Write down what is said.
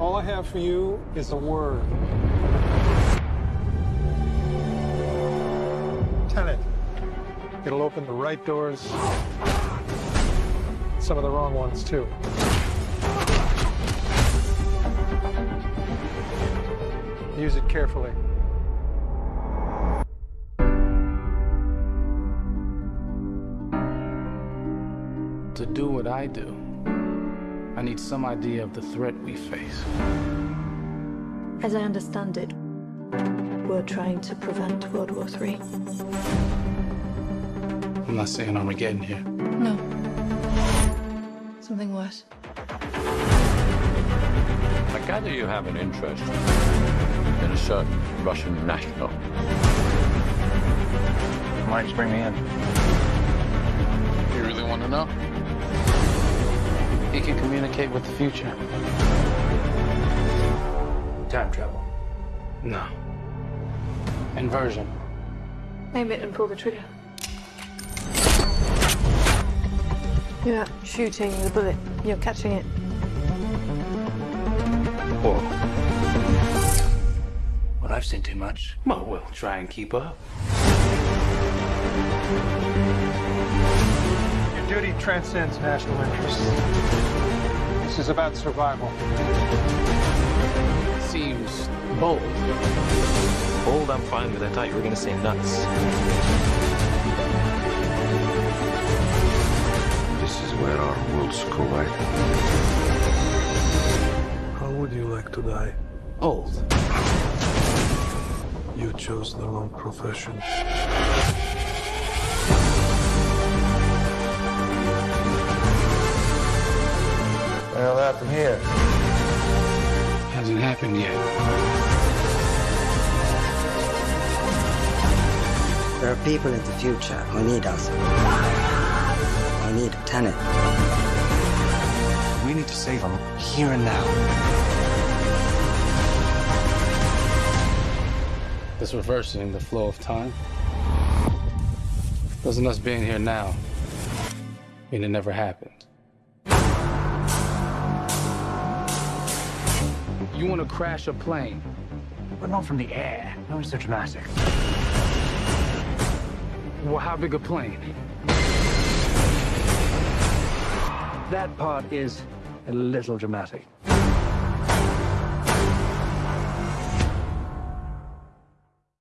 All I have for you is a word. Tenet. It'll open the right doors, some of the wrong ones, too. Use it carefully. To do what I do, I need some idea of the threat we face. As I understand it, we're trying to prevent World War III. I'm not saying Armageddon here. No. Something worse. I gather you have an interest in a certain Russian national. Why did you bring me in? You really want to know? He can communicate with the future. Time travel. No. Inversion. Aim it and pull the trigger. You're not shooting the bullet, you're catching it. Whoa. Well, I've seen too much. Well, we'll try and keep up. Your duty transcends national interests. This is about survival. Seems bold. Bold, I'm fine with. I thought you were going to say nuts. This is where our worlds collide. How would you like to die? Old. You chose the wrong profession. Here. Hasn't happened yet. There are people in the future who need us. Who need Tenet. We need to save them here and now. This reversing the flow of time. Doesn't us being here now mean it never happened? You want to crash a plane? But not from the air. No one's so dramatic. Well, how big a plane? That part is a little dramatic.